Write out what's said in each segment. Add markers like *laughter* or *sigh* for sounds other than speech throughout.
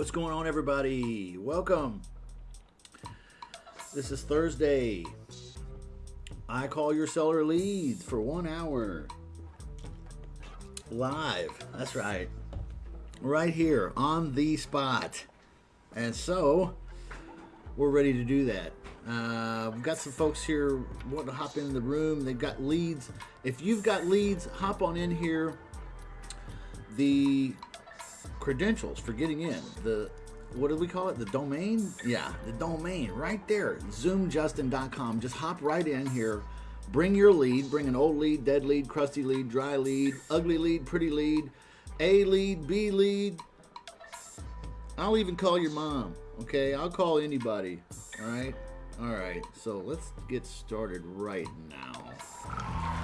What's going on, everybody? Welcome. This is Thursday. I call your seller leads for one hour. Live. That's right. Right here on the spot. And so, we're ready to do that. Uh, we've got some folks here wanting to hop in the room. They've got leads. If you've got leads, hop on in here. The credentials for getting in. The what do we call it? The domain? Yeah, the domain right there. Zoomjustin.com. Just hop right in here. Bring your lead. Bring an old lead, dead lead, crusty lead, dry lead, ugly lead, pretty lead, A lead, B lead. I'll even call your mom. Okay, I'll call anybody. All right, all right. So let's get started right now.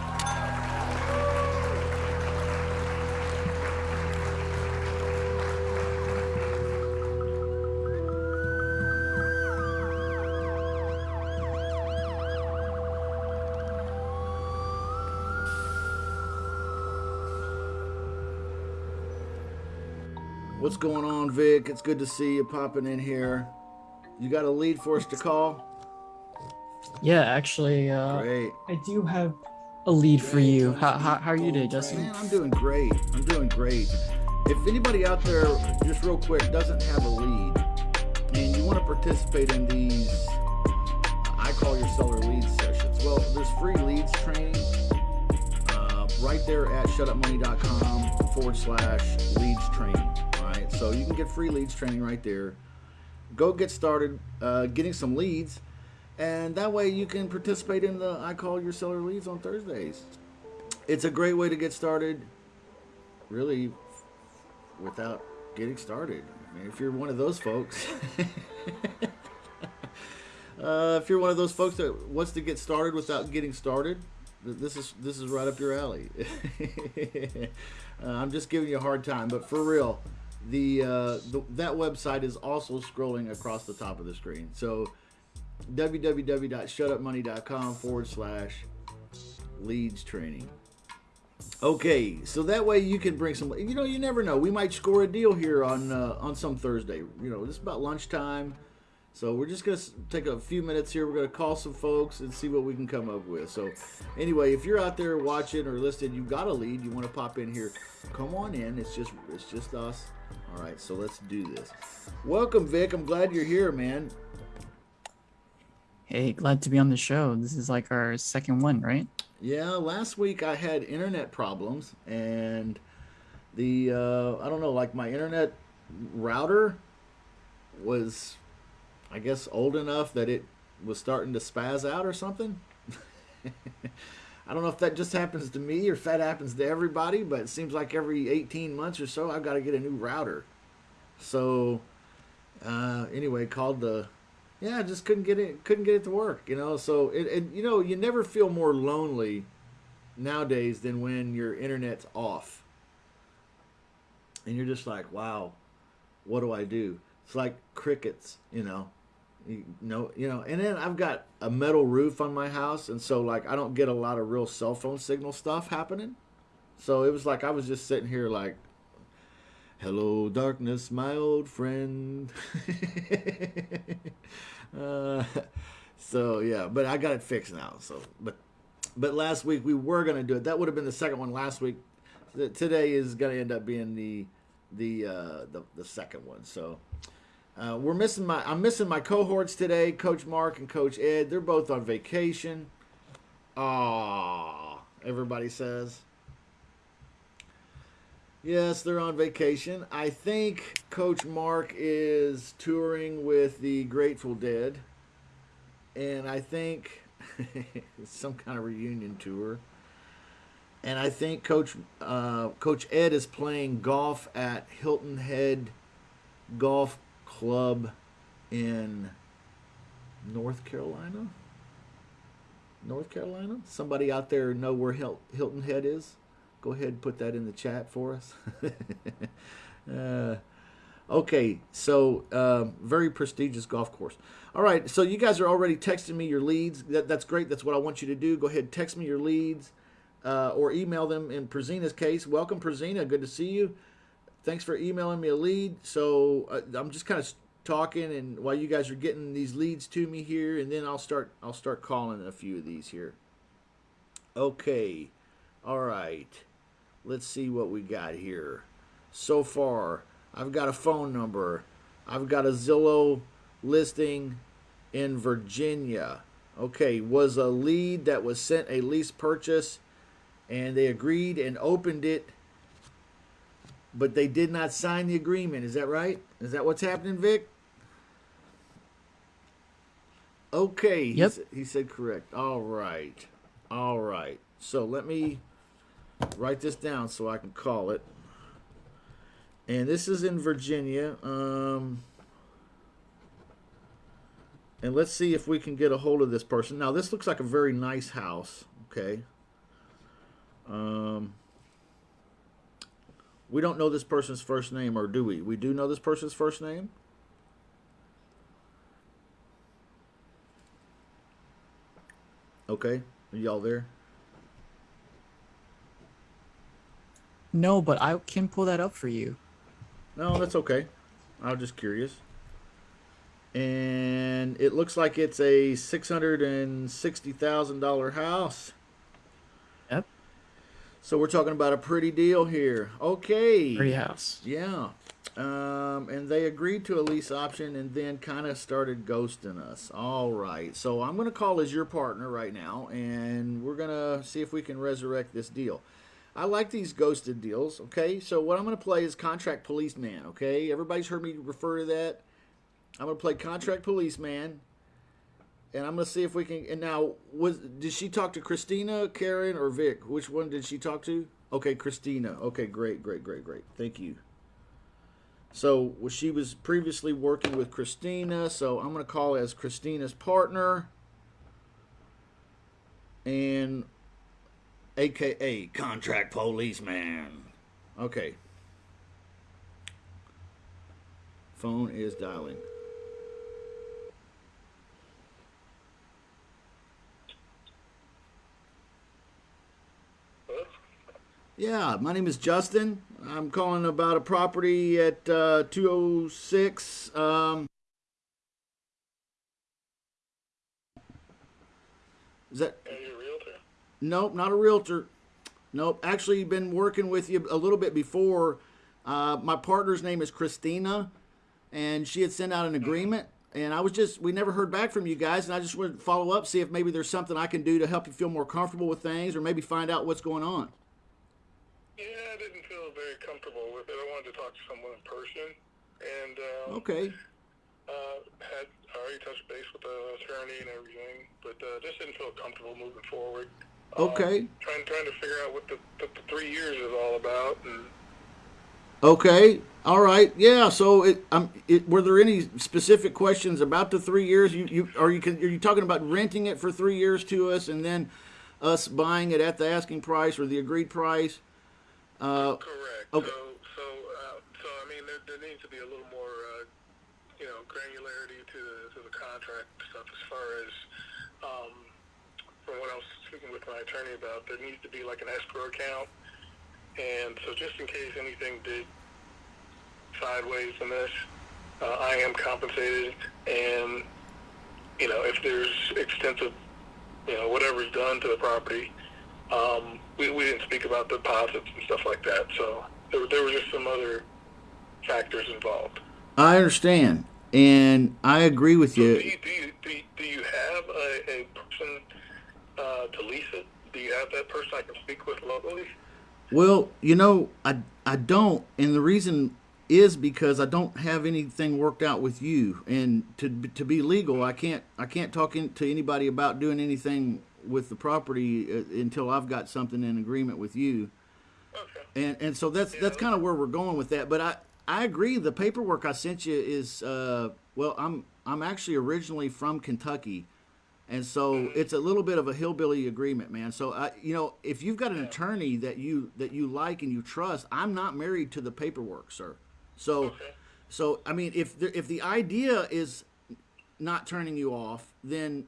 What's going on, Vic? It's good to see you popping in here. You got a lead for us to call? Yeah, actually, uh, Great. I do have a lead for you. How, how, how are you today, Justin? Man, I'm doing great. I'm doing great. If anybody out there, just real quick, doesn't have a lead and you want to participate in these, I call your seller leads sessions. Well, there's free leads training uh, right there at shutupmoney.com forward slash leads training. So you can get free leads training right there. Go get started uh, getting some leads, and that way you can participate in the I call your seller leads on Thursdays. It's a great way to get started, really, without getting started. I mean, if you're one of those folks. *laughs* Uh, if you're one of those folks that wants to get started without getting started, this is this is right up your alley. *laughs* uh, I'm just giving you a hard time, but for real, the, uh, the that website is also scrolling across the top of the screen. So www.shutupmoney.com forward slash leads training. Okay, so that way you can bring some. You know, you never know. We might score a deal here on uh, on some Thursday. You know, this is about lunchtime. So we're just to take a few minutes here. We're to call some folks and see what we can come up with. So anyway, if you're out there watching or listening, you've got a lead, you want to pop in here, come on in. It's just it's just us. All right, so let's do this. Welcome, Vic. I'm glad you're here, man. Hey, glad to be on the show. This is like our second one, right? Yeah, last week I had internet problems and the uh, I don't know, like my internet router was I guess old enough that it was starting to spaz out or something. *laughs* I don't know if that just happens to me or if that happens to everybody, but it seems like every 18 months or so I've got to get a new router. So uh, anyway, called the yeah, I just couldn't get it couldn't get it to work, you know. So it, it you know, you never feel more lonely nowadays than when your internet's off. And you're just like, wow, what do I do? It's like crickets, you know. You know, you know, and then I've got a metal roof on my house, and so like I don't get a lot of real cell phone signal stuff happening. So it was like I was just sitting here like, "Hello, darkness, my old friend." *laughs* uh, so yeah, but I got it fixed now. So, but but last week we were gonna do it. That would have been the second one last week. Today is gonna end up being the the uh, the, the second one. So. Uh, we're missing my. I'm missing my cohorts today, Coach Mark and Coach Ed. They're both on vacation. Ah, everybody says. Yes, they're on vacation. I think Coach Mark is touring with the Grateful Dead, and I think *laughs* some kind of reunion tour. And I think Coach uh, Coach Ed is playing golf at Hilton Head Golf Club in North Carolina. North Carolina. Somebody out there know where Hilton Head is? Go ahead and put that in the chat for us. *laughs* uh, okay, so uh, very prestigious golf course. All right, so you guys are already texting me your leads. That, that's great. That's what I want you to do. Go ahead text me your leads uh, or email them. In Prezina's case, welcome, Prezina. Good to see you. Thanks for emailing me a lead. So uh, I'm just kind of talking, and while you guys are getting these leads to me here, and then I'll start I'll start calling a few of these here. Okay, all right. Let's see what we got here. So far, I've got a phone number. I've got a Zillow listing in Virginia. Okay, was a lead that was sent a lease purchase and they agreed and opened it, but they did not sign the agreement. Is that right? Is that what's happening, Vic? Okay. Yep. He, he said correct. All right. All right. So let me write this down so I can call it. And this is in Virginia. Um, and let's see if we can get a hold of this person. Now, this looks like a very nice house. Okay. Um, we don't know this person's first name, or do we? We do know this person's first name. Okay, are y'all there? No, but I can pull that up for you. No, that's okay. I was just curious. And it looks like it's a six hundred and sixty thousand dollar house. So we're talking about a pretty deal here. Okay. Pretty house. Yeah. Um, and they agreed to a lease option and then kind of started ghosting us. All right. So I'm going to call as your partner right now and we're going to see if we can resurrect this deal. I like these ghosted deals. Okay. So what I'm going to play is contract policeman. Okay. Everybody's heard me refer to that. I'm going to play contract policeman. And I'm to see if we can. And now, was did she talk to Christina, Karen, or Vic? Which one did she talk to? Okay, Christina. Okay, great, great, great, great. Thank you. So well, she was previously working with Christina, so I'm to call as Christina's partner, and AKA contract policeman. Okay. Phone is dialing. Yeah, my name is Justin. I'm calling about a property at uh, 206. Um, is that? Are you a realtor? Nope, not a realtor. Nope, actually been working with you a little bit before. Uh, my partner's name is Christina, and she had sent out an agreement. And I was just, we never heard back from you guys, and I just wanted to follow up, see if maybe there's something I can do to help you feel more comfortable with things, or maybe find out what's going on. Yeah, I didn't feel very comfortable with it. I wanted to talk to someone in person, and um, Okay. uh, had already touched base with the attorney and everything, but uh, just didn't feel comfortable moving forward. Um, Okay. trying trying to figure out what the, the, the three years is all about, and Okay. All right. Yeah. So, it, um, it, were there any specific questions about the three years? You, you are you are you talking about renting it for three years to us, and then us buying it at the asking price or the agreed price? Uh, correct. Okay. So so uh, so I mean, there, there needs to be a little more uh, you know granularity to the to the contract stuff as far as um, from what I was speaking with my attorney about. There needs to be like an escrow account, and so just in case anything did sideways in this, uh, I am compensated, and you know if there's extensive you know whatever's done to the property. Um, we, we didn't speak about deposits and stuff like that, so there, were- there were just some other factors involved. I understand, and I agree with So do you. you do you, do you, do you have a, a person uh, to lease it? Do you have that person I can speak with locally? Well, you know, I I don't, and the reason is because I don't have anything worked out with you, and to to be legal, I can't I can't talk in, to anybody about doing anything with the property uh, until I've got something in agreement with you, Okay. and and so that's that's kind of where we're going with that. But I I agree, the paperwork I sent you is uh well, I'm I'm actually originally from Kentucky. And so it's a little bit of a hillbilly agreement, man. So I, you know, if you've got an attorney that you that you like and you trust, I'm not married to the paperwork, sir. So, Okay. so I mean, if the, if the idea is not turning you off, then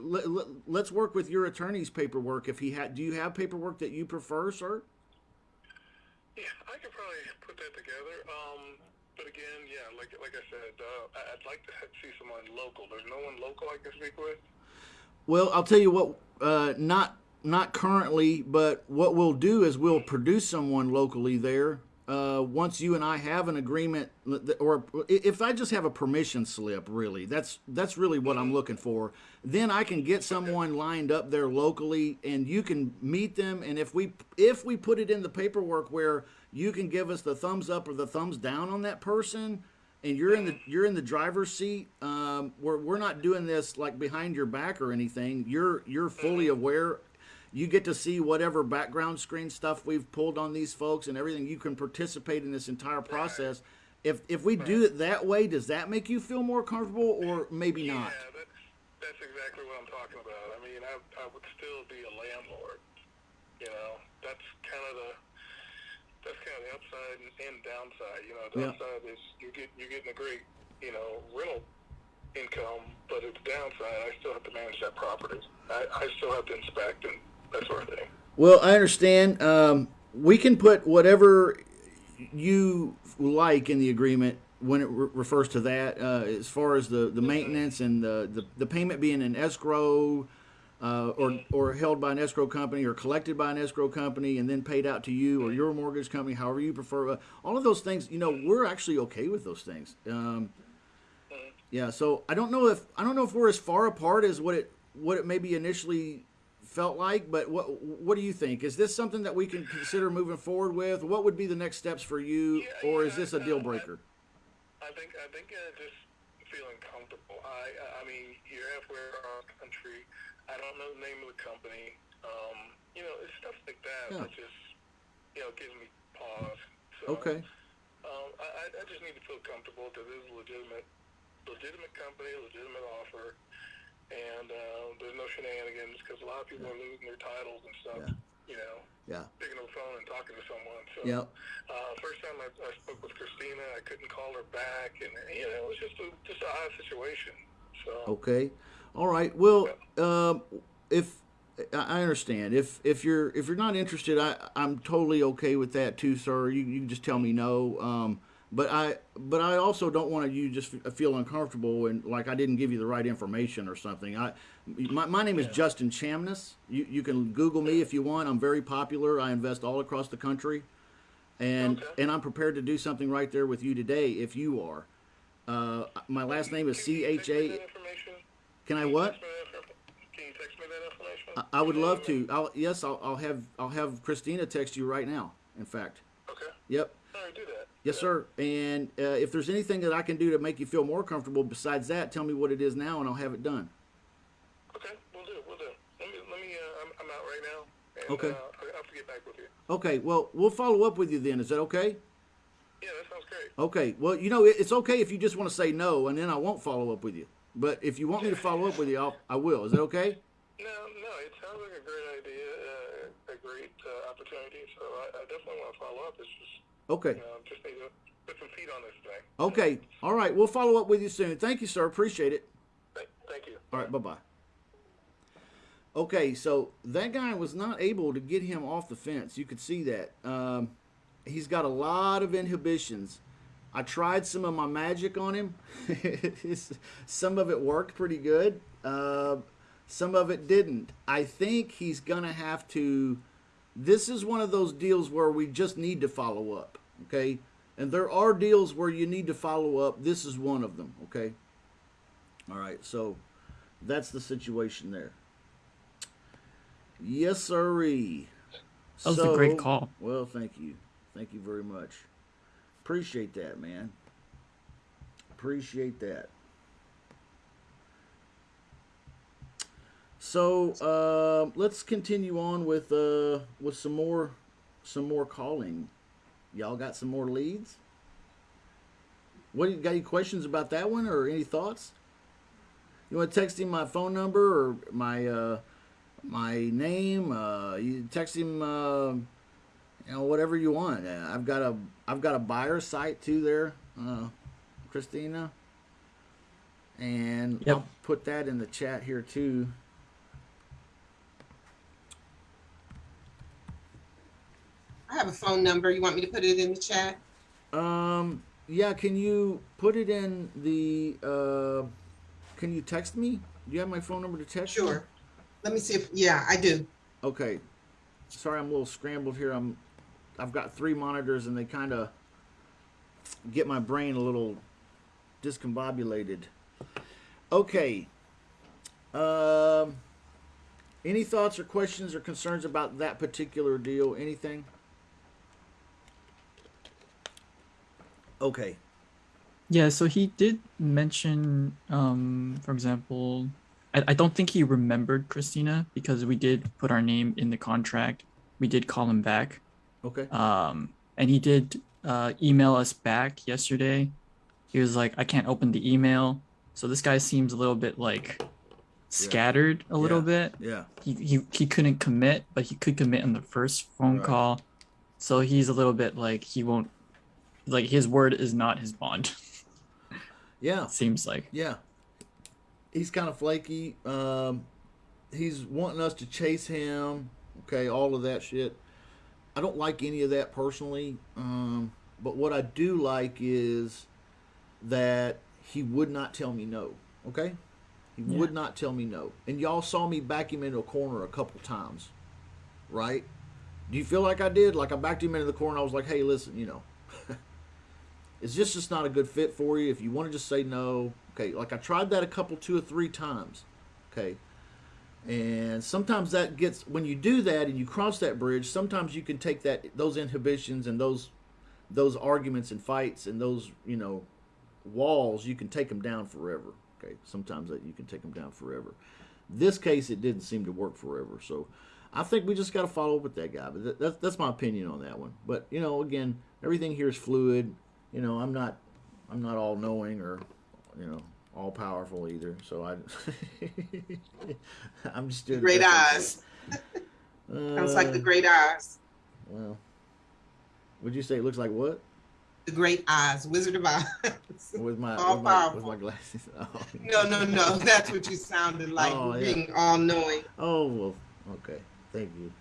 let, let, let's work with your attorney's paperwork. If he had, do you have paperwork that you prefer, sir? Yeah, I could probably put that together. Um, but again, yeah, like like I said, uh, I'd like to see someone local. There's no one local I can speak with. Well, I'll tell you what. Uh, not not currently, but what we'll do is we'll produce someone locally there. Uh, once you and I have an agreement, or if I just have a permission slip, really, that's that's really what I'm looking for. Then I can get someone lined up there locally, and you can meet them. And if we if we put it in the paperwork where you can give us the thumbs up or the thumbs down on that person, and you're in the you're in the driver's seat. Um, we're we're not doing this like behind your back or anything. You're you're fully aware. You get to see whatever background screen stuff we've pulled on these folks and everything. You can participate in this entire process. If if we do it that way, does that make you feel more comfortable or maybe not? Yeah, that's that's exactly what I'm talking about. I mean, I I would still be a landlord. You know, that's kind of the that's kind of the upside and, downside. You know, the Yeah. upside is you get you're getting a great you know rental income, but at the downside, I still have to manage that property. I, I still have to inspect and that sort of thing. Well, I understand. Um, we can put whatever you like in the agreement when it re- refers to that, uh, as far as the, the maintenance and the, the, the payment being an escrow, uh, or, or held by an escrow company or collected by an escrow company and then paid out to you or your mortgage company, however you prefer. Uh, all of those things, you know, we're actually okay with those things. Um, yeah, so I don't know if I don't know if we're as far apart as what it what it maybe initially felt like, but what what do you think? Is this something that we can consider moving forward with? What would be the next steps for you, Yeah, or yeah, is this a deal breaker? I think I think uh, just feeling comfortable. I I mean, you're halfway around the country. I don't know the name of the company. Um, you know, it's stuff like that Yeah. that just you know gives me pause. So, Okay, Um, I I- I just need to feel comfortable that this is a legitimate legitimate company, legitimate offer, and uh, there's no shenanigans because a lot of people are losing their titles and stuff. Yeah. You know, yeah, picking up the phone and talking to someone. So yeah. uh, first time I, I spoke with Christina, I couldn't call her back, and you know, it was just a just an odd situation. So Okay, all right. Well, um, if I I understand, if if you're if you're not interested, I I'm totally okay with that too, sir. You you can just tell me no. Um, but I but I also don't want you just feel uncomfortable and like I didn't give you the right information or something. I my, my name is Justin Chamness. You you can Google me if you want. I'm very popular. I invest all across the country, and Okay. and I'm prepared to do something right there with you today if you are. Uh, my last name is Can C H A. Can I what? text me that infor- Can you text me that information? I- I would love to. I'll, yes, I'll, I'll have I'll have Christina text you right now. In fact, Okay. yep, Do that. yes, sir. And uh, if there's anything that I can do to make you feel more comfortable besides that, tell me what it is now, and I'll have it done. Okay, we'll do. We'll do. Let me. Let me. Uh, I'm, I'm out right now. And, Okay. Uh, I'll have get back with you. Okay, well, we'll follow up with you then. Is that okay? Yeah, that sounds great. Okay. Well, you know, it's okay if you just want to say no, and then I won't follow up with you. But if you want me to follow up with you, I'll, I will. Is that okay? No, no, it sounds like a great idea, uh, a great uh, opportunity. So I, I definitely want to follow up. It's just, Okay. know, just need to put some feet on this thing. Okay. All right. We'll follow up with you soon. Thank you, sir. Appreciate it. Thank, thank you. All right, bye bye. Okay, so that guy was not able to get him off the fence. You could see that. Um, he's got a lot of inhibitions. I tried some of my magic on him. *laughs* Some of it worked pretty good. Uh, some of it didn't. I think he's going to have to. This is one of those deals where we just need to follow up. Okay? And there are deals where you need to follow up. This is one of them. Okay? All right, so that's the situation there. Yes, sirree. That was a great call. Well, thank you. Thank you very much. Appreciate that, man. Appreciate that. So uh, let's continue on with uh, with some more some more calling. Y'all got some more leads? What you got any questions about that one or any thoughts? You want to text him my phone number or my uh, my name? Uh, you text him, uh, you know, whatever you want. Uh, I've got a I've got a buyer site too there, uh, Christina, and Yep. I'll put that in the chat here too. Have a phone number. You want me to put it in the chat? Um, yeah, can you put it in the, uh, can you text me? Do you have my phone number to text? Sure. Let me see if, yeah, I do. Okay. Sorry, I'm a little scrambled here. I'm, I've got three monitors and they kind of get my brain a little discombobulated. Okay. Um, any thoughts or questions or concerns about that particular deal? Anything? Okay. Yeah, so he did mention, um, for example, I, I don't think he remembered Christina because we did put our name in the contract. We did call him back. Okay. Um, and he did uh, email us back yesterday. He was like, I can't open the email. So this guy seems a little bit like scattered a little Yeah. bit. Yeah. He, he he couldn't commit, but he could commit on the first phone Right. call. So he's a little bit like he won't like his word is not his bond. *laughs* Yeah. seems like. Yeah. He's kind of flaky. Um, he's wanting us to chase him. Okay, all of that shit. I don't like any of that personally. Um, but what I do like is that he would not tell me no. Okay? He Yeah. would not tell me no. And y'all saw me back him into a corner a couple times. Right? Do you feel like I did? Like I backed him into the corner. I was like, hey, listen, you know, it's just just not a good fit for you. If you want to just say no, okay. Like I tried that a couple, two or three times, okay. And sometimes that gets when you do that and you cross that bridge. Sometimes you can take that those inhibitions and those those arguments and fights and those you know walls. You can take them down forever. Okay. Sometimes that you can take them down forever. This case, it didn't seem to work forever. So I think we just got to follow up with that guy. But that, that's that's my opinion on that one. But you know, again, everything here is fluid. You know, I'm not I'm not all knowing or you know all powerful either. So I *laughs* I'm just doing Great eyes. can. Sounds like the Uh, great eyes. Well, would you say it looks like what? The great eyes. Wizard of Oz. *laughs* With my All with my, with my glasses. *laughs* Oh. No, no, no. That's what you sounded like. Oh, yeah. Being all knowing. Oh well, okay. Thank you.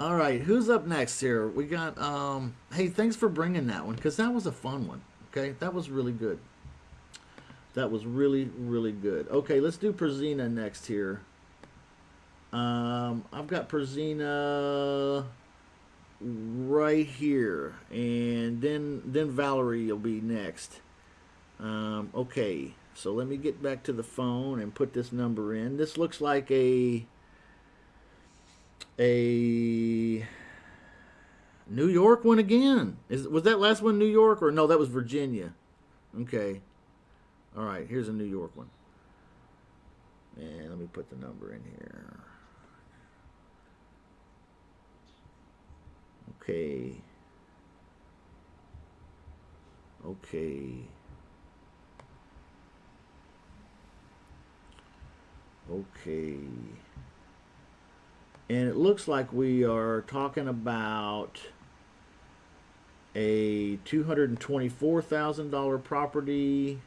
All right, who's up next here? We got. um Hey, thanks for bringing that one because that was a fun one. Okay, that was really good. That was really really good. Okay, let's do Perzina next here. Um, I've got Perzina right here, and then then Valerie will be next. Um, okay, so let me get back to the phone and put this number in. This looks like a a New York one again. Is was that last one New York or no? That was Virginia. Okay. All right. Here's a New York one. And let me put the number in here. Okay. Okay. Okay. And it looks like we are talking about a $224,000 property.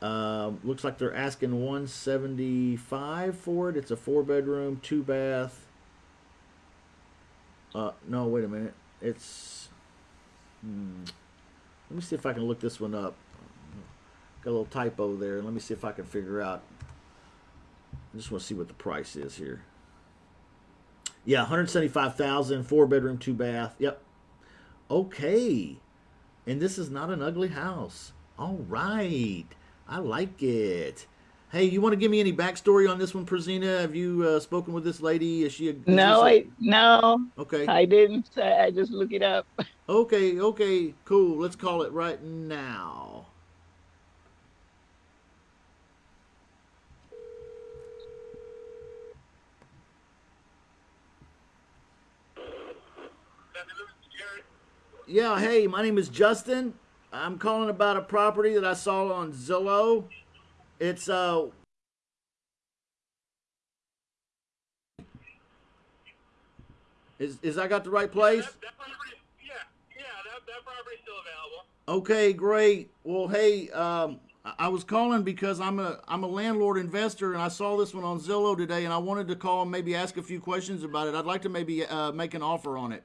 Um, looks like they're asking 175 for it. It's a four bedroom, two bath. Uh, no, wait a minute. It's. Hmm. Let me see if I can look this one up. Got a little typo there. Let me see if I can figure out. I just want to see what the price is here. Yeah, 175,000, four bedroom, two bath. Yep. Okay. And this is not an ugly house. All right. I like it. Hey, you want to give me any backstory on this one, Prezina? Have you uh, spoken with this lady? Is she a is No, I no, okay? I didn't. I I just look it up. *laughs* Okay, okay, cool. Let's call it right now. Yeah, hey, my name is Justin. I'm calling about a property that I saw on Zillow. It's uh Is is I got the right place? That, that property, yeah, yeah, that, that property's still available. Okay, great. Well, hey, um, I I was calling because I'm a I'm a landlord investor, and I saw this one on Zillow today, and I wanted to call and maybe ask a few questions about it. I'd like to maybe uh, make an offer on it.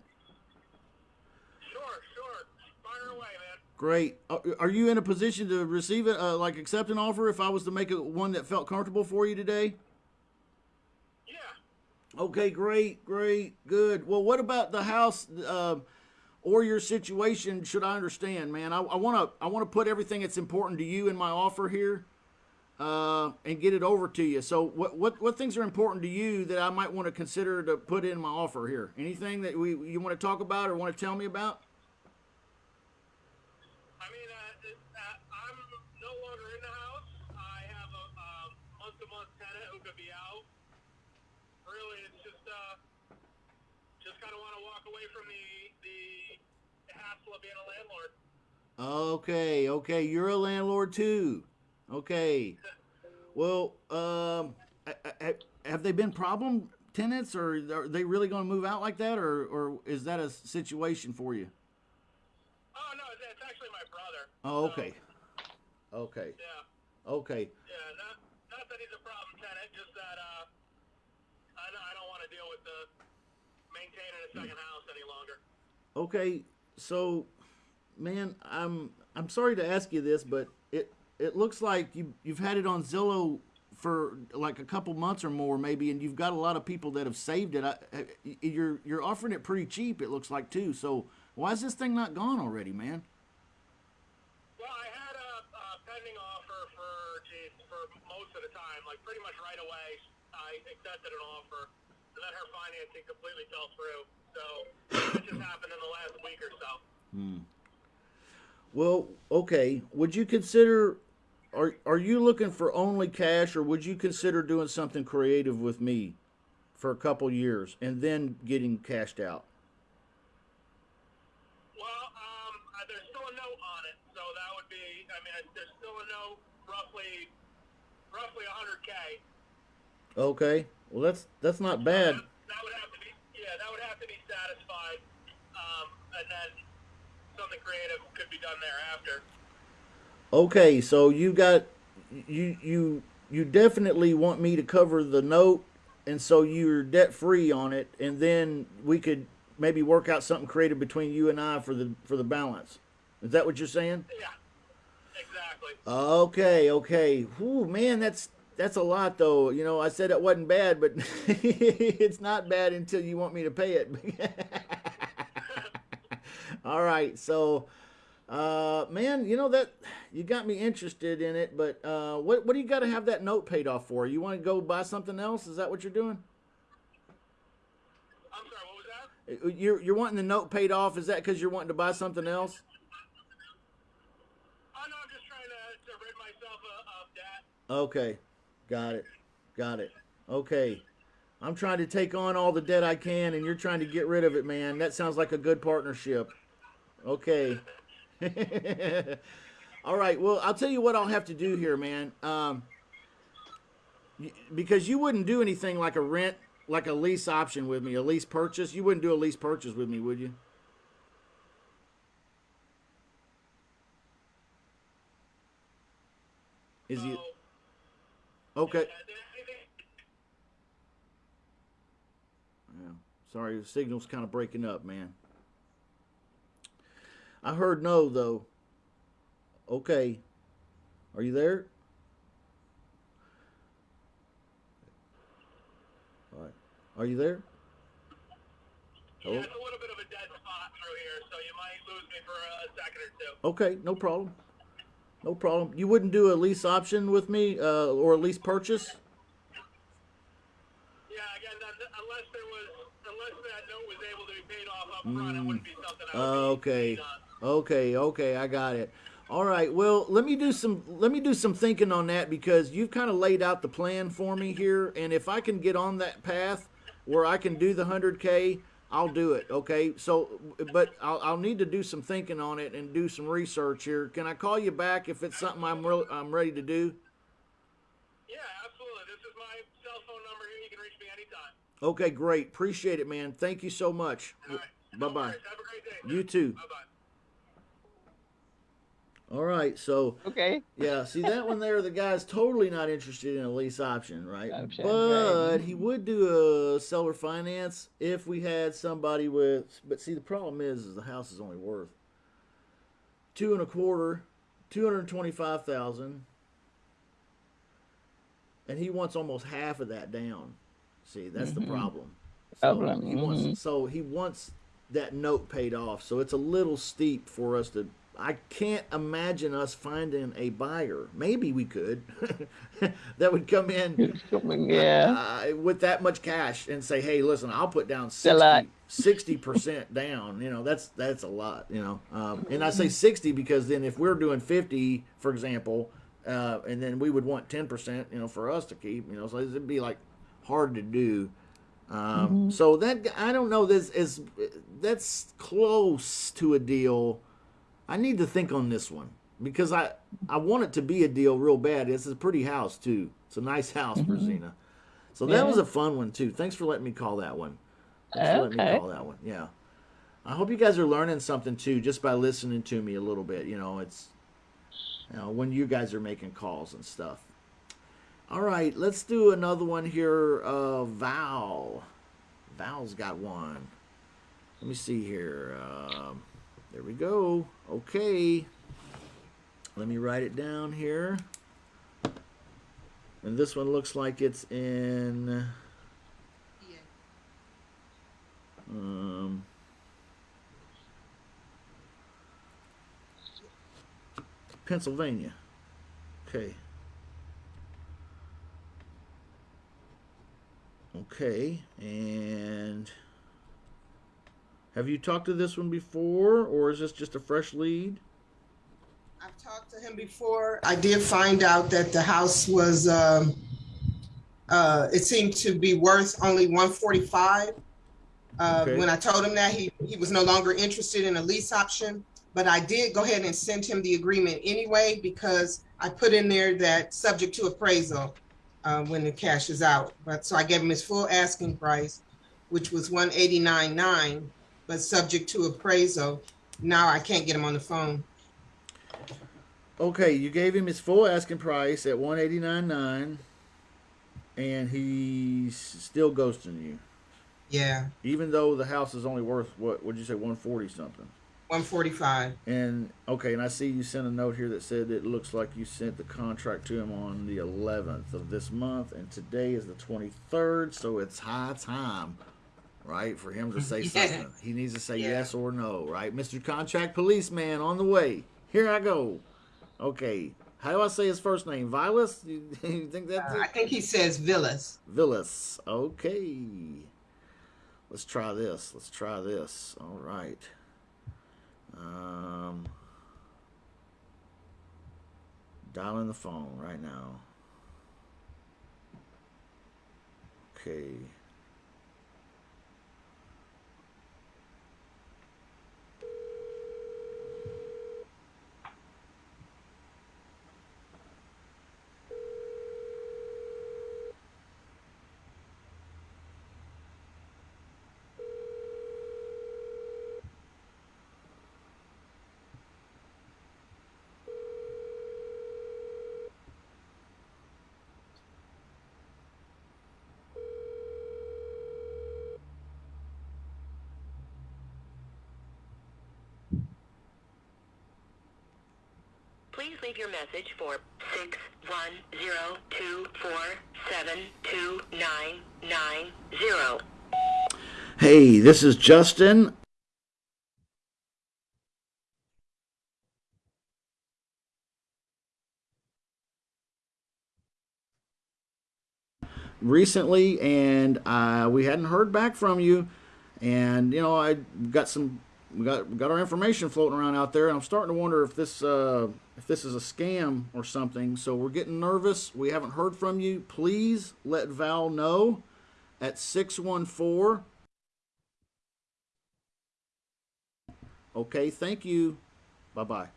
Great. Are, you in a position to receive it, uh, like accept an offer if I was to make it one that felt comfortable for you today? Yeah. Okay, great, great, good. Well, what about the house uh, or your situation? Should I understand, man? I want to I want to put everything that's important to you in my offer here, uh, and get it over to you. So, what what what things are important to you that I might want to consider to put in my offer here? Anything that we you want to talk about or want to tell me about? I mean, uh, it, uh, I'm no longer in the house. I have a um, month-to-month tenant who could be out. Really, it's just uh, just kind of want to walk away from the the hassle of being a landlord. Okay, okay, you're a landlord too. Okay. Well, um, have they been problem tenants, or are they really going to move out like that, or or is that a situation for you? Oh no, it's, actually my brother. Oh, So, okay, okay, yeah, okay. yeah. Not not that he's a problem tenant, just that uh, I don't, I don't want to deal with the maintaining a second house any longer. Okay, so, man, I'm I'm sorry to ask you this, but it it looks like you you've had it on Zillow for like a couple months or more, maybe, and you've got a lot of people that have saved it. I, you're you're offering it pretty cheap. It looks like too. So why is this thing not gone already, man? Well, I had a, a pending offer for for most of the time, like pretty much right away. I accepted an offer, and then her financing completely fell through. So it just happened in the last week or so. Hmm. Well, okay. Would you consider? Are are you looking for only cash, or would you consider doing something creative with me for a couple years and then getting cashed out? Well, um, there's still a note on it, so that would be. I mean, there's still a note, roughly, roughly 100k. Okay. Well, that's that's not bad. That, that would have to be. Yeah, that would have to be satisfied, um, and then something creative could be done thereafter. Okay, so you got you you you definitely want me to cover the note, and so you're debt free on it, and then we could maybe work out something creative between you and I for the for the balance. Is that what you're saying? Yeah, exactly. Okay, okay. Whew, man, that's that's a lot though. You know, I said it wasn't bad, but *laughs* it's not bad until you want me to pay it. *laughs* All right, so uh man, you know that you got me interested in it, but uh what what do you got to have that note paid off for? You want to go buy something else? Is that what you're doing? I'm sorry. What was that? Uh, You're you're wanting the note paid off? Is that because you're wanting to buy something else? Oh no, I'm just trying to, to rid myself of, of debt. Okay, got it, got it. Okay, I'm trying to take on all the debt I can, and you're trying to get rid of it, man. That sounds like a good partnership. Okay. *laughs* all right. Well, I'll tell you what I'll have to do here, man. Um, because you wouldn't do anything like a rent, like a lease option with me, a lease purchase. You wouldn't do a lease purchase with me, would you? Is he okay? yeah, did anything- Yeah. Sorry, the signal's kind of breaking up, man. I heard no though. Okay. Are you there? All right. Are you there? Hello? Yeah, it's a little bit of a dead spot through here, so you might lose me for a, a second or two. Okay, no problem. No problem. You wouldn't do a lease option with me, uh, or a lease purchase? Yeah, again, unless there was, unless that note was able to be paid off up front, it wouldn't be something I would Okay. Okay, okay, I got it. All right. Well, let me do some let me do some thinking on that because you've kind of laid out the plan for me here, and if I can get on that path where I can do the hundred k, I'll do it. Okay. So, but I'll, I'll need to do some thinking on it and do some research here. Can I call you back if it's something I'm real I'm ready to do? Yeah, absolutely. This is my cell phone number here. You can reach me anytime. Okay, great. Appreciate it, man. Thank you so much. All right. Bye bye. Have a great day. You too. Bye bye. All right. So. Okay. Yeah, see that one there, the guy's totally not interested in a lease option, right? Option, but right. he would do a seller finance if we had somebody with but see the problem is is the house is only worth two and a quarter, two hundred twenty-five thousand, and he wants almost half of that down. See, that's the problem. So Problem, he wants, so he wants that note paid off. So it's a little steep for us to. I can't imagine us finding a buyer. Maybe we could. *laughs* that would come in yeah. uh, with that much cash and say, "Hey, listen, I'll put down 60 percent *laughs* down." You know, that's that's a lot. You know, um, and I say sixty because then if we're doing fifty, for example, uh, and then we would want ten percent, you know, for us to keep. You know, so it'd be like hard to do. Um, So that I don't know. This is that's close to a deal. I need to think on this one because I I want it to be a deal real bad. It's a pretty house too. It's a nice house for Zena. So that Yeah. was a fun one too. Thanks for letting me call that one. Thanks for letting me call that one. Yeah. I hope you guys are learning something too just by listening to me a little bit. You know, it's you know when you guys are making calls and stuff. All right, let's do another one here. Uh, Val. Val's got one. Let me see here. Um, there we go. Okay. Let me write it down here. And this one looks like it's in. Um, Pennsylvania. Okay. Okay, and have you talked to this one before, or is this just a fresh lead? I've talked to him before. I did find out that the house was, um, uh, it seemed to be worth only one forty-five. Uh, Okay. when I told him that, he, he was no longer interested in a lease option. But I did go ahead and send him the agreement anyway, because I put in there that subject to appraisal, uh, when the cash is out. But, so I gave him his full asking price, which was one eighty-nine nine, but subject to appraisal. Now I can't get him on the phone. Okay, you gave him his full asking price at one eighty nine nine, and he's still ghosting you, Yeah, even though the house is only worth what? Would you say one forty something? one forty-five. And okay, and I see you sent a note here that said it looks like you sent the contract to him on the 11th of this month, and today is the 23rd, so it's high time, right, for him to *laughs* say Yeah. something. He needs to say Yeah. yes or no, right, Mr. Contract Policeman on the way. Here I go. Okay, how do I say his first name? Vilas? You, *laughs* you think that's Uh, I think he says Villas. Villas. Okay. Let's try this. Let's try this. All right. Um, dialing the phone right now. Okay. Please leave your message for 61024729990. Hey, this is Justin. Recently, and uh, we hadn't heard back from you. And you know, I got some, we got we got our information floating around out there, and I'm starting to wonder if this uh, if this is a scam or something. So we're getting nervous. We haven't heard from you. Please let Val know at 614 Okay, thank you. Bye bye.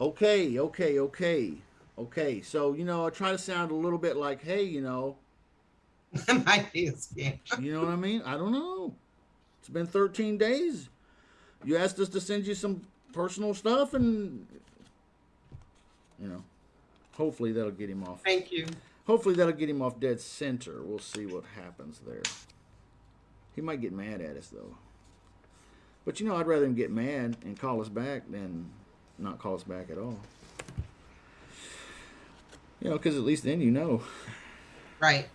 Okay, okay, okay. Okay, so, you know, I try to sound a little bit like, hey, you know, *laughs* Might be a scam. you know what I mean? I don't know. It's been 13 days. You asked us to send you some personal stuff, and, you know, hopefully that'll get him off. Thank you. Hopefully that'll get him off dead center. We'll see what happens there. He might get mad at us though. But you know, I'd rather him get mad and call us back than not call us back at all. You know, because at least then you know. Right.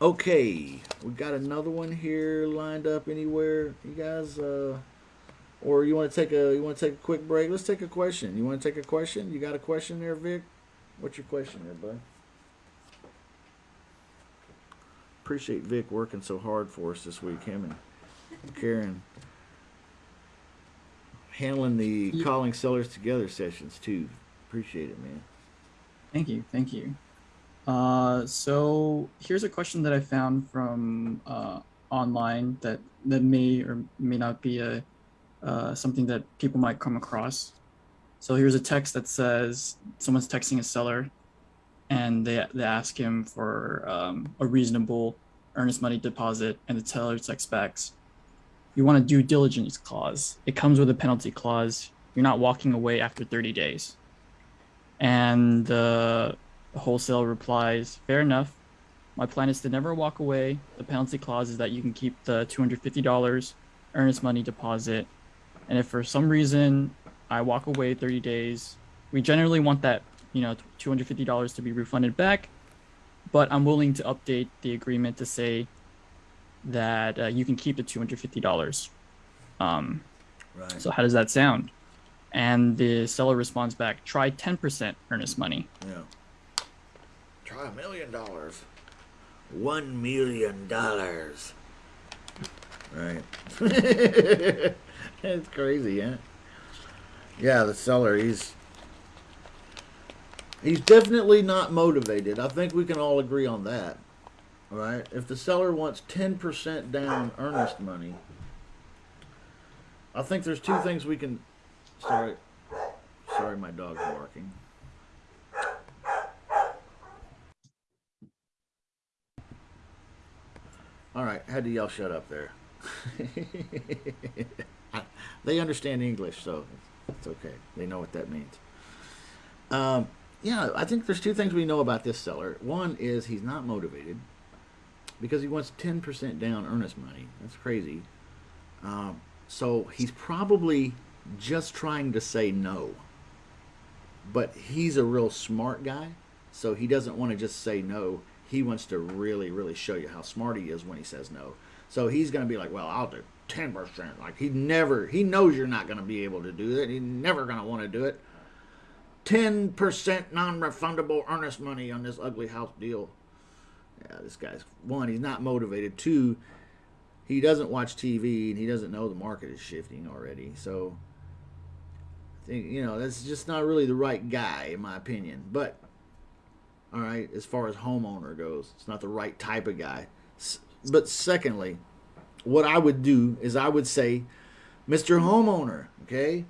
Okay, we got another one here lined up anywhere. You guys, uh, or you want to take a you want to take a quick break? Let's take a question. You want to take a question? You got a question there, Vic? What's your question there, bud? Appreciate Vic working so hard for us this week. Him and Karen handling the calling sellers together sessions too. Appreciate it, man. Thank you, thank you. Uh, so here's a question that I found from uh, online that that may or may not be a uh, something that people might come across. So here's a text that says someone's texting a seller, and they they ask him for um, a reasonable earnest money deposit, and the seller back, "You want a due diligence clause. It comes with a penalty clause. You're not walking away after 30 days." And the wholesale replies, Fair enough. My plan is to never walk away. The penalty clause is that you can keep the $250 earnest money deposit. And if for some reason I walk away 30 days, we generally want that, you know, $250 to be refunded back. But I'm willing to update the agreement to say that uh, you can keep the $250. Um, Right. so how does that sound? And the seller responds back, try 10% earnest money. Yeah. Try a million dollars. One million dollars. Right. *laughs* it's crazy, yeah. Yeah, the seller, he's he's definitely not motivated. I think we can all agree on that. Right? If the seller wants ten percent down earnest money, I think there's two things we can sorry sorry my dog's barking. All right, had to yell shut up there. *laughs* they understand English, so it's okay. They know what that means. Um, yeah, I think there's two things we know about this seller. One is he's not motivated because he wants 10% down earnest money. That's crazy. Um, so he's probably just trying to say no. But he's a real smart guy, so he doesn't want to just say no. He wants to really, really show you how smart he is when he says no. So he's going to be like, "Well, I'll do ten percent." Like he never, he knows you're not going to be able to do that. He's never going to want to do it. Ten percent non-refundable earnest money on this ugly house deal. Yeah, this guy's one. He's not motivated. Two, he doesn't watch TV and he doesn't know the market is shifting already. So, I think you know that's just not really the right guy in my opinion. But all right, as far as homeowner goes, it's not the right type of guy. But secondly, what I would do is I would say, Mr. Homeowner, okay?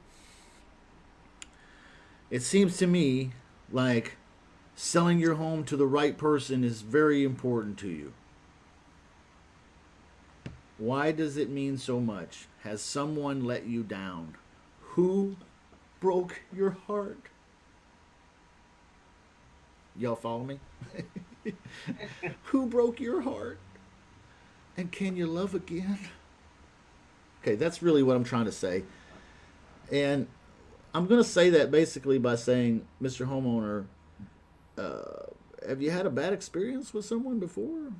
It seems to me like selling your home to the right person is very important to you. Why does it mean so much? Has someone let you down? Who broke your heart? Y'all follow me? *laughs* Who broke your heart? And can you love again? Okay, that's really what I'm trying to say. And I'm going to say that basically by saying, Mr. Homeowner, uh, have you had a bad experience with someone before?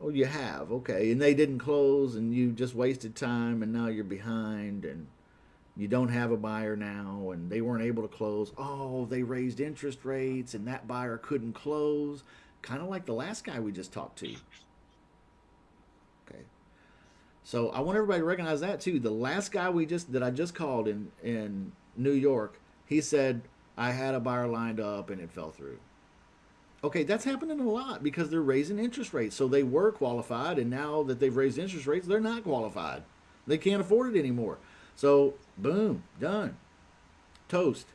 Oh, you have. Okay. And they didn't close and you just wasted time and now you're behind and you don't have a buyer now and they weren't able to close. Oh, they raised interest rates and that buyer couldn't close. Kind of like the last guy we just talked to. Okay. So I want everybody to recognize that too. The last guy we just that I just called in in New York, he said I had a buyer lined up and it fell through. Okay, that's happening a lot because they're raising interest rates. So they were qualified, and now that they've raised interest rates, they're not qualified. They can't afford it anymore. So, boom, done. Toast.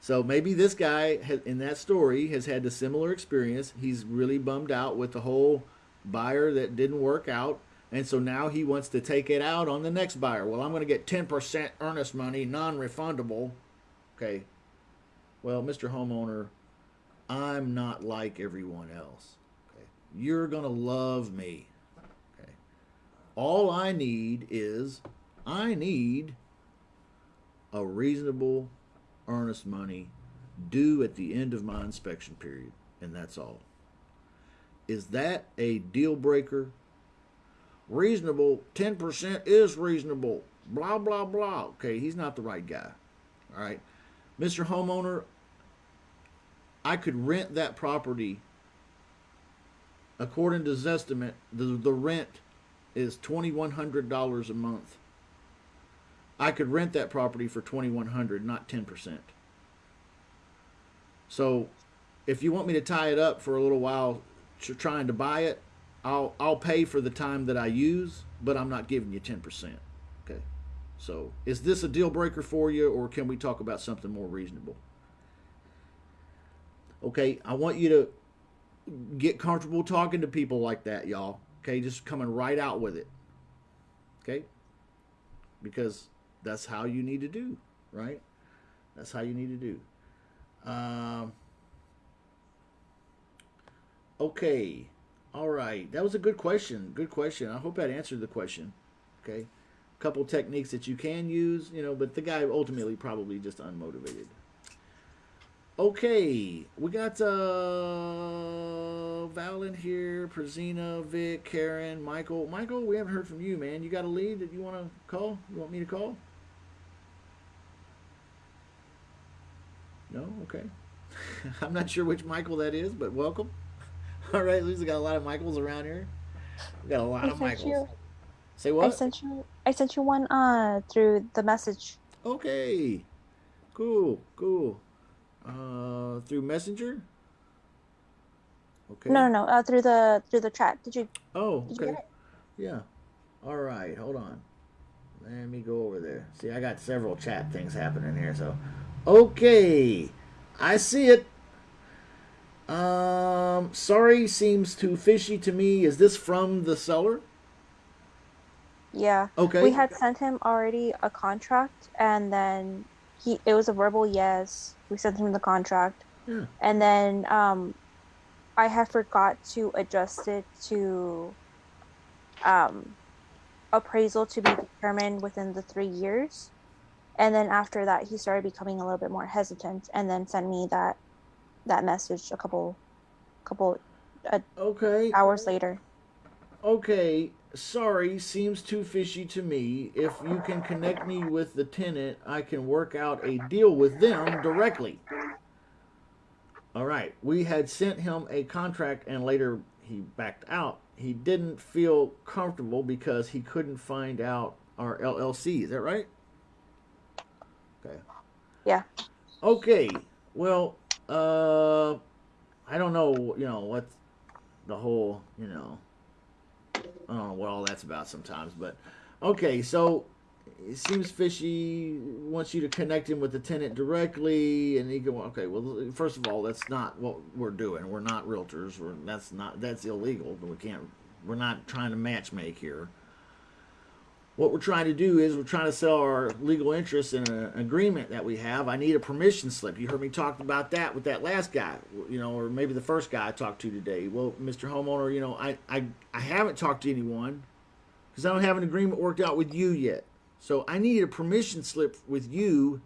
So maybe this guy in that story has had a similar experience. He's really bummed out with the whole buyer that didn't work out. And so now he wants to take it out on the next buyer. Well, I'm going to get 10% earnest money, non refundable. Okay. Well, Mr. Homeowner, I'm not like everyone else. Okay. You're going to love me. Okay. All I need is I need a reasonable earnest money due at the end of my inspection period, and that's all. Is that a deal breaker? Reasonable, 10% is reasonable. Blah, blah, blah. Okay, he's not the right guy. All right. Mr. Homeowner, I could rent that property according to Zestimate, the, the rent is $2,100 a month. I could rent that property for 2100 not 10%. So if you want me to tie it up for a little while tr- trying to buy it, I'll I'll pay for the time that I use, but I'm not giving you 10%. Okay. So, is this a deal breaker for you or can we talk about something more reasonable? Okay, I want you to get comfortable talking to people like that, y'all. Okay, just coming right out with it. Okay? Because that's how you need to do, right? That's how you need to do. Um, okay. All right. That was a good question. Good question. I hope that answered the question. Okay. A couple techniques that you can use, you know, but the guy ultimately probably just unmotivated. Okay, we got uh Val in here, Prezina, Vic, Karen, Michael. Michael, we haven't heard from you, man. You got a lead that you want to call? You want me to call? No? Okay. *laughs* I'm not sure which Michael that is, but welcome. *laughs* All right, least got a lot of Michaels around here. We got a lot I of Michaels. you. Say what? I sent you. I sent you one uh through the message. Okay. Cool, cool. Uh, through Messenger? Okay. No, no, no. Uh, through the through the chat. Did you? Oh, Did you okay. Yeah. All right. Hold on. Let me go over there. See, I got several chat things happening here. So, okay, I see it. Um, sorry, seems too fishy to me. Is this from the seller? Yeah. Okay. We had sent him already a contract, and then he it was a verbal yes. We sent him the contract, Yeah. and then um, I had forgot to adjust it to um, appraisal to be determined within the three years, and then after that he started becoming a little bit more hesitant, and then sent me that that message a couple couple uh, Okay. hours later. Okay, sorry, seems too fishy to me. If you can connect me with the tenant, I can work out a deal with them directly. All right, we had sent him a contract and later he backed out. He didn't feel comfortable because he couldn't find out our LLC. Is that right? Okay. Yeah. Okay. Well, uh, I don't know, you know, what the whole, you know, I don't know what all that's about sometimes, but okay, so it seems fishy. Wants you to connect him with the tenant directly, and he go, okay. Well, first of all, that's not what we're doing. We're not realtors. We're that's not that's illegal. We can't. We're not trying to match make here. What we're trying to do is we're trying to sell our legal interest in an agreement that we have. I need a permission slip. You heard me talk about that with that last guy, you know, or maybe the first guy I talked to today. Well, Mr. Homeowner, you know, I I, I haven't talked to anyone because I don't have an agreement worked out with you yet. So I need a permission slip with you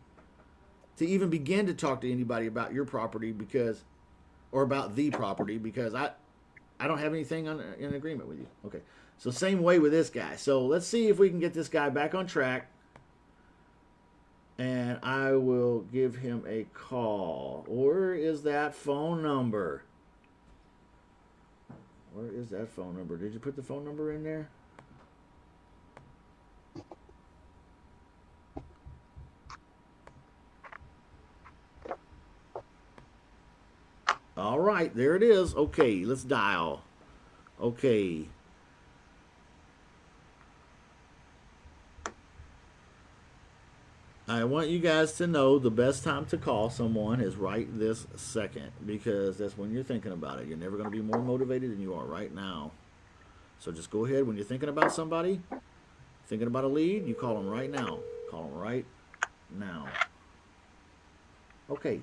to even begin to talk to anybody about your property because, or about the property because I, I don't have anything on in agreement with you. Okay. So same way with this guy. So let's see if we can get this guy back on track. And I will give him a call. Where is that phone number? Where is that phone number? Did you put the phone number in there? All right, there it is. Okay, let's dial. Okay. I want you guys to know the best time to call someone is right this second because that's when you're thinking about it. You're never going to be more motivated than you are right now. So just go ahead when you're thinking about somebody, thinking about a lead, you call them right now. Call them right now. Okay.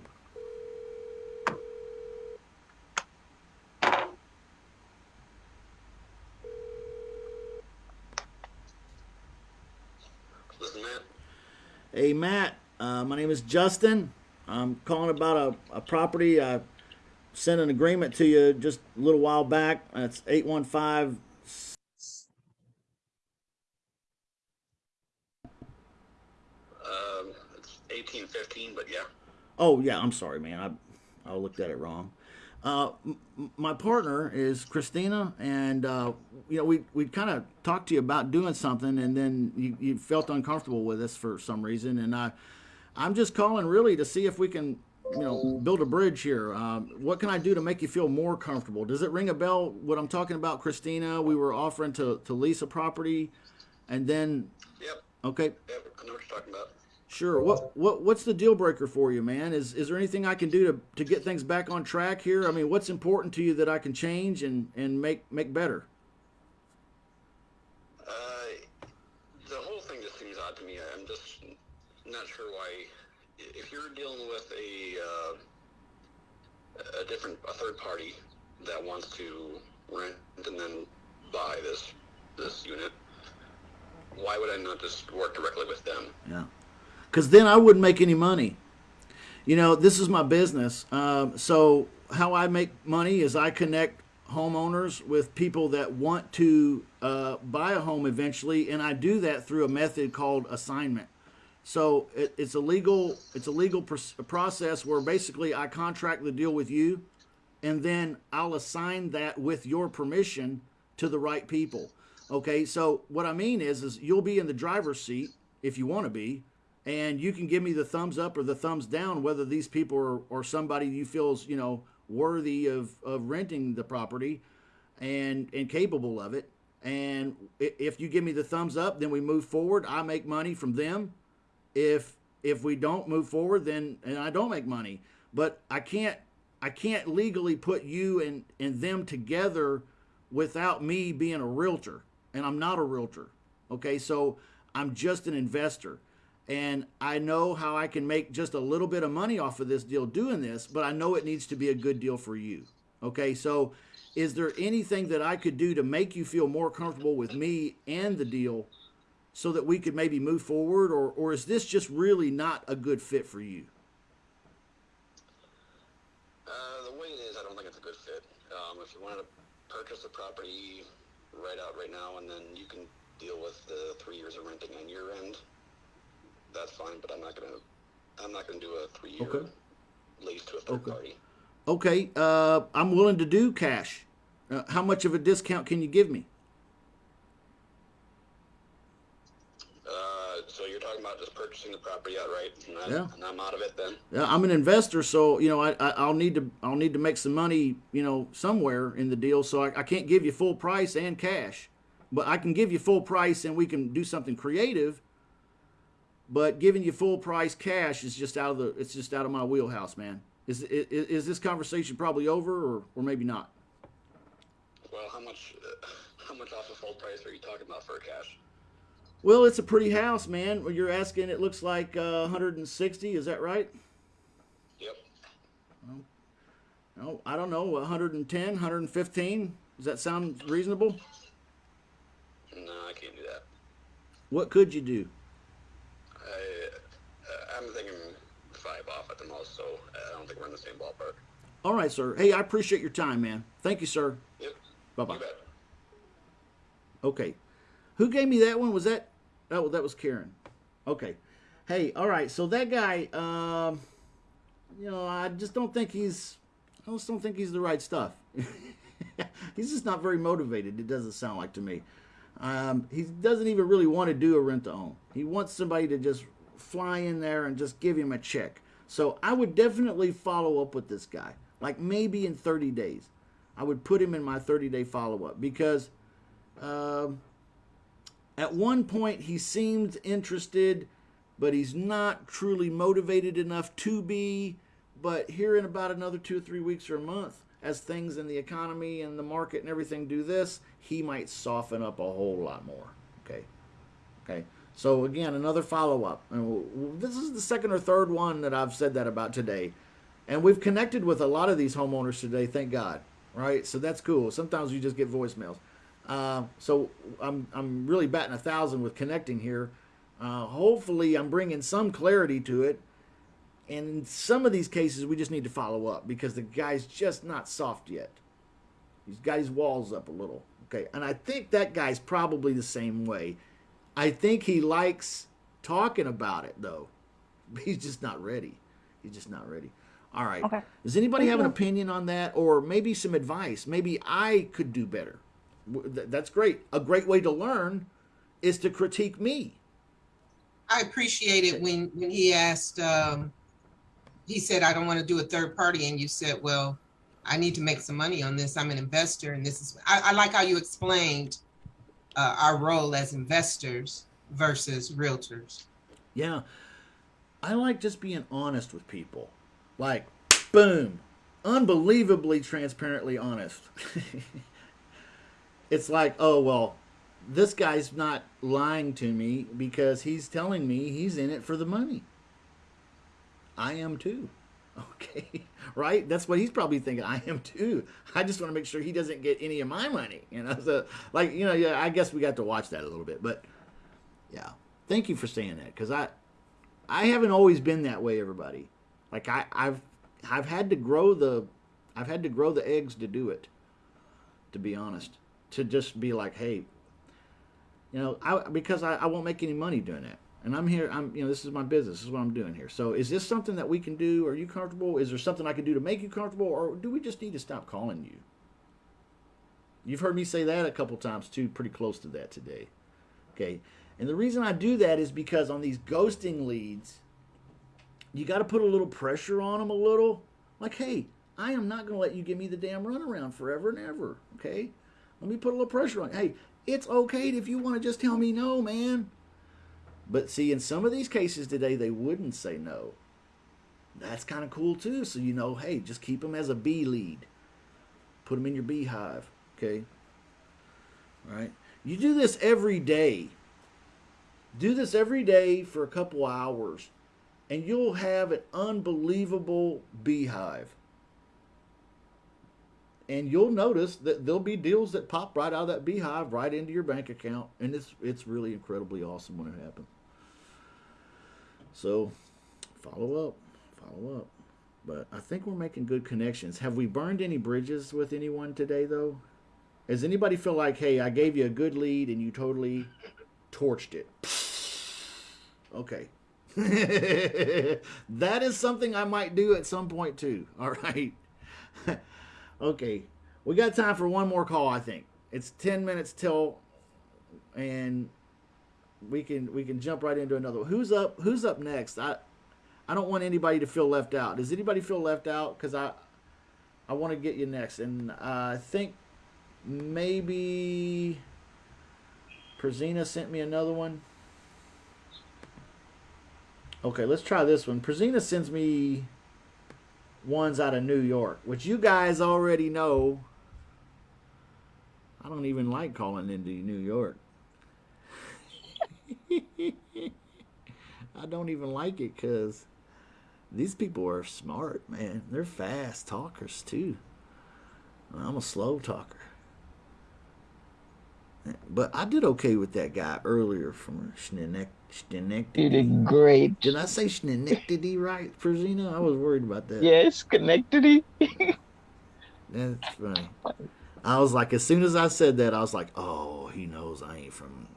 Hey, Matt. Uh, my name is Justin. I'm calling about a, a property. I sent an agreement to you just a little while back. That's 815. Um, it's eighteen fifteen, but yeah. Oh, yeah. I'm sorry, man. I, I looked at it wrong. Uh, my partner is Christina, and uh, you know we we kind of talked to you about doing something, and then you, you felt uncomfortable with us for some reason, and I I'm just calling really to see if we can you know build a bridge here. Um, what can I do to make you feel more comfortable? Does it ring a bell? What I'm talking about, Christina? We were offering to to lease a property, and then Yep. okay, Yep. I know what you're talking about. Sure. What what what's the deal breaker for you, man? Is is there anything I can do to, to get things back on track here? I mean, what's important to you that I can change and, and make make better? Uh, the whole thing just seems odd to me. I'm just not sure why. If you're dealing with a uh, a different a third party that wants to rent and then buy this this unit, why would I not just work directly with them? Yeah. Because then I wouldn't make any money. You know, this is my business. Um, so how I make money is I connect homeowners with people that want to uh, buy a home eventually, and I do that through a method called assignment. So it, it's a legal it's a legal pr- process where basically I contract the deal with you, and then I'll assign that with your permission to the right people. Okay, so what I mean is is you'll be in the driver's seat if you want to be, and you can give me the thumbs up or the thumbs down whether these people are or somebody you feel is you know worthy of of renting the property and and capable of it. And if you give me the thumbs up, then we move forward. I make money from them. If if we don't move forward then and I don't make money. But I can't I can't legally put you and and them together without me being a realtor. And I'm not a realtor. Okay? So I'm just an investor and I know how I can make just a little bit of money off of this deal doing this but I know it needs to be a good deal for you. Okay so is there anything that I could do to make you feel more comfortable with me and the deal so that we could maybe move forward? Or or is this just really not a good fit for you? Uh, the way it is, I don't think it's a good fit. Um, if you wanted to purchase the property right out right now, and then you can deal with the three years of renting on your end, that's fine. But I'm not gonna, I'm not gonna do a three-year Okay. lease to a third Okay. party. okay uh i'm willing to do cash uh, how much of a discount can you give me Uh, so you're talking about just purchasing the property outright, and, I, Yeah. and I'm out of it then. Yeah, i'm an investor so you know I, I i'll need to i'll need to make some money you know somewhere in the deal so I, I can't give you full price and cash but i can give you full price and we can do something creative but giving you full price cash is just out of the it's just out of my wheelhouse man is is, is this conversation probably over or or maybe not Well, how much, uh, how much off of full price are you talking about for cash? Well, it's a pretty house, man. Well, You're asking. It looks like uh, 160. Is that right? Yep. No, I don't know. 110, 115. Does that sound reasonable? No, I can't do that. What could you do? I, uh, I'm thinking five off at the most, so I don't think we're in the same ballpark. All right, sir. Hey, I appreciate your time, man. Thank you, sir. Yep. Bye bye. Okay. Who gave me that one? Was that? Oh, that was Karen. Okay. Hey, all right. So that guy, um, you know, I just don't think he's. I just don't think he's the right stuff. *laughs* he's just not very motivated. It doesn't sound like to me. Um, he doesn't even really want to do a rent to own. He wants somebody to just fly in there and just give him a check. So I would definitely follow up with this guy, like maybe in 30 days. I would put him in my 30 day follow up because um, at one point he seemed interested, but he's not truly motivated enough to be. But here in about another two or three weeks or a month, as things in the economy and the market and everything do this, he might soften up a whole lot more. Okay. Okay. So again, another follow up. And w- w- this is the second or third one that I've said that about today. And we've connected with a lot of these homeowners today, thank God. Right? So that's cool. Sometimes you just get voicemails. Uh, so I'm I'm really batting a thousand with connecting here. Uh, hopefully, I'm bringing some clarity to it. And in some of these cases, we just need to follow up because the guy's just not soft yet. He's got his walls up a little. Okay. And I think that guy's probably the same way. I think he likes talking about it, though. *laughs* He's just not ready. He's just not ready. All right. Okay. Does anybody Thank have an opinion on that or maybe some advice? Maybe I could do better. That's great. A great way to learn is to critique me. I appreciate it when, when he asked, um, he said, I don't want to do a third party. And you said, well, I need to make some money on this. I'm an investor and this is, I, I like how you explained uh, our role as investors versus realtors. Yeah. I like just being honest with people. Like, boom. Unbelievably transparently honest. *laughs* it's like, oh, well, this guy's not lying to me because he's telling me he's in it for the money. I am too. *laughs* Okay. Right? That's what he's probably thinking. I am too. I just want to make sure he doesn't get any of my money. You know, so like, you know, yeah, I guess we got to watch that a little bit. But yeah. Thank you for saying that. Because I I haven't always been that way, everybody. Like I, I've I've had to grow the I've had to grow the eggs to do it. To be honest. To just be like, hey, you know, I because I, I won't make any money doing that. And I'm here, I'm you know, this is my business, this is what I'm doing here. So is this something that we can do? Are you comfortable? Is there something I can do to make you comfortable? Or do we just need to stop calling you? You've heard me say that a couple times too, pretty close to that today. Okay. And the reason I do that is because on these ghosting leads, you got to put a little pressure on them a little. Like, hey, I am not going to let you give me the damn runaround forever and ever. Okay? Let me put a little pressure on. Hey, it's okay if you want to just tell me no, man. But see, in some of these cases today, they wouldn't say no. That's kind of cool too. So you know, hey, just keep them as a bee lead. Put them in your beehive. Okay? All right? You do this every day. Do this every day for a couple hours, and you'll have an unbelievable beehive. And you'll notice that there'll be deals that pop right out of that beehive right into your bank account, and it's it's really incredibly awesome when it happens. So, follow up, follow up. But I think we're making good connections. Have we burned any bridges with anyone today, though? Does anybody feel like, hey, I gave you a good lead and you totally torched it? Okay. *laughs* that is something I might do at some point too. *laughs* All right. *laughs* okay. We got time for one more call, I think. It's 10 minutes till and we can we can jump right into another. Who's up who's up next? I I don't want anybody to feel left out. Does anybody feel left out cuz I I want to get you next and I think maybe Prezina sent me another one. Okay, let's try this one. Prezina sends me ones out of New York, which you guys already know. I don't even like calling into New York. *laughs* I don't even like it because these people are smart, man. They're fast talkers, too. I'm a slow talker. But I did okay with that guy earlier from Schenectady. You did great. Did I say Schenectady right, Prezina? I was worried about that. Yes, Schenectady. *laughs* That's funny. I was like, as soon as I said that, I was like, oh, he knows I ain't from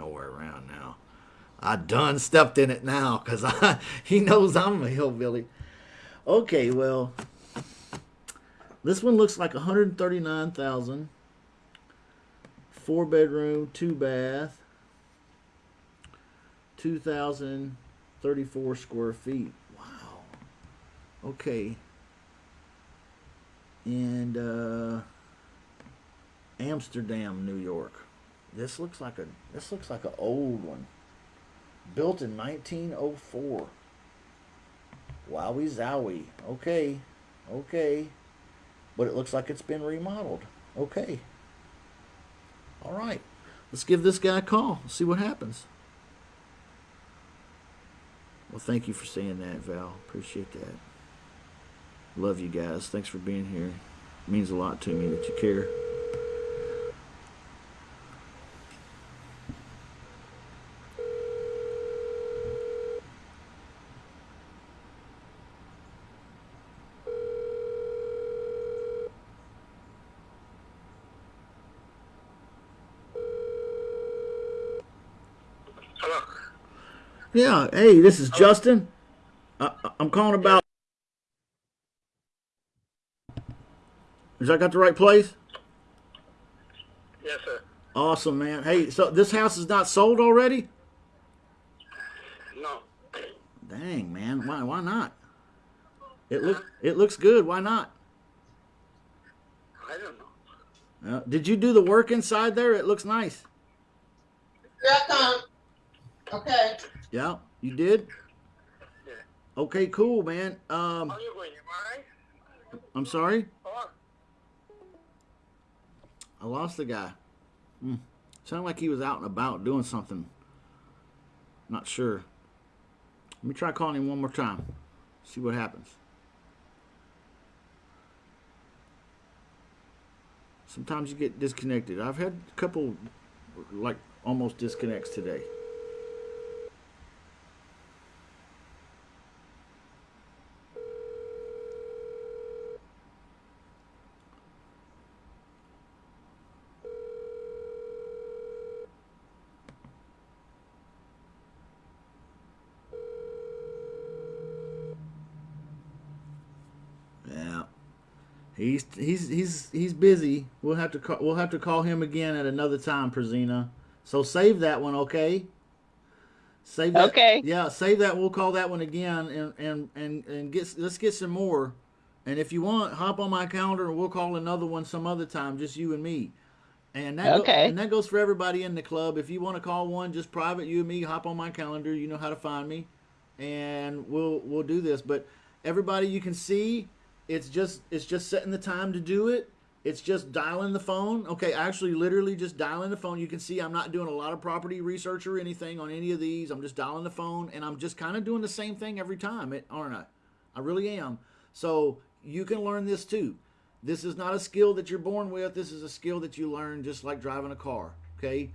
nowhere around now. I done stepped in it now because *laughs* he knows I'm a hillbilly. Okay, well, this one looks like 139,000. Four bedroom, two bath, 2,034 square feet. Wow. Okay. And uh, Amsterdam, New York. This looks like a this looks like an old one. Built in 1904. Wowie zowie. Okay. Okay. But it looks like it's been remodeled. Okay. All right. Let's give this guy a call. See what happens. Well, thank you for saying that, Val. Appreciate that. Love you guys. Thanks for being here. It means a lot to me that you care. Yeah. Hey, this is Justin. I, I'm calling about. Is I got the right place? Yes, sir. Awesome, man. Hey, so this house is not sold already? No. Dang, man. Why? Why not? It look. It looks good. Why not? I don't know. Uh, did you do the work inside there? It looks nice. Here I come. Okay. Yeah, you did. Yeah. Okay, cool, man. Um, How you going? You alright? I'm sorry. I lost the guy. Hmm. Sounded like he was out and about doing something. Not sure. Let me try calling him one more time. See what happens. Sometimes you get disconnected. I've had a couple, like, almost disconnects today. Yeah. He's he's he's he's busy. We'll have to call, we'll have to call him again at another time, Prezina. So save that one, okay? Save that. Okay. Yeah, save that. We'll call that one again, and and and and get let's get some more. And if you want, hop on my calendar, and we'll call another one some other time, just you and me. And that go- Okay. and that goes for everybody in the club. If you want to call one, just private, you and me, hop on my calendar. You know how to find me, and we'll we'll do this. But everybody, you can see, it's just it's just setting the time to do it. It's just dialing the phone. Okay, actually, literally just dialing the phone. You can see I'm not doing a lot of property research or anything on any of these. I'm just dialing the phone, and I'm just kind of doing the same thing every time, it, aren't I? I really am. So you can learn this too. This is not a skill that you're born with. This is a skill that you learn just like driving a car. Okay,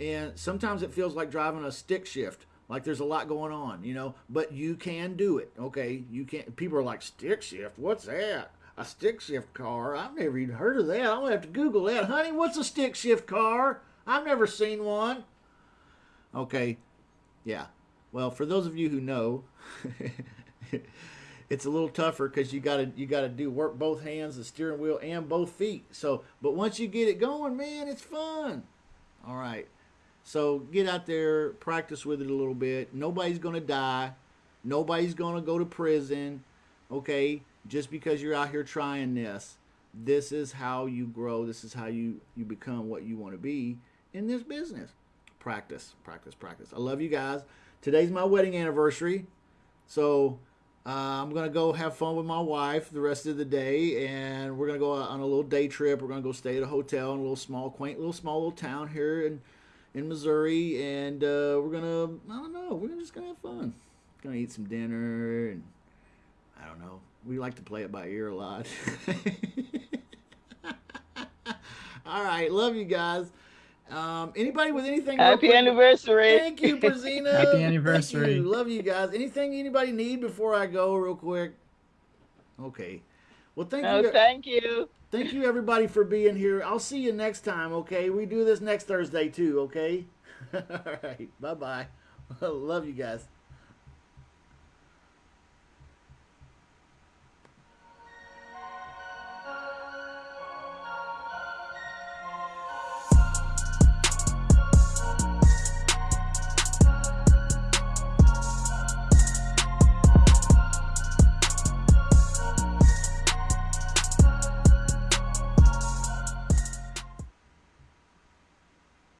and sometimes it feels like driving a stick shift like there's a lot going on you know but you can do it okay you can't, people are like stick shift what's that a stick shift car? I've never even heard of that. Gonna have to google that. Honey what's a stick shift car? I've never seen one. Okay. Yeah. Well for those of you who know *laughs* it's a little tougher because you gotta you gotta do work both hands the steering wheel and both feet. So but once you get it going man it's fun. All right. So get out there, practice with it a little bit. Nobody's going to die. Nobody's going to go to prison. Okay? Just because you're out here trying this. This is how you grow. This is how you you become what you want to be in this business. Practice, practice, practice. I love you guys. Today's my wedding anniversary. So uh, I'm gonna go have fun with my wife the rest of the day, and we're gonna go on a little day trip. We're gonna go stay at a hotel in a little small, quaint, little small little town here in in Missouri, and uh, we're gonna I don't know, we're just gonna have fun. Gonna eat some dinner, and I don't know. We like to play it by ear a lot. *laughs* All right, love you guys. Um, anybody with anything? Happy quick- anniversary. Thank you, *laughs* Prezina. Happy anniversary. you. Love you guys. Anything anybody need before I go, real quick? Okay. Well, thank Oh, you. thank you. Thank you, everybody, for being here. I'll see you next time. Okay, we do this next Thursday too. Okay. *laughs* All right. Bye bye. Love you guys.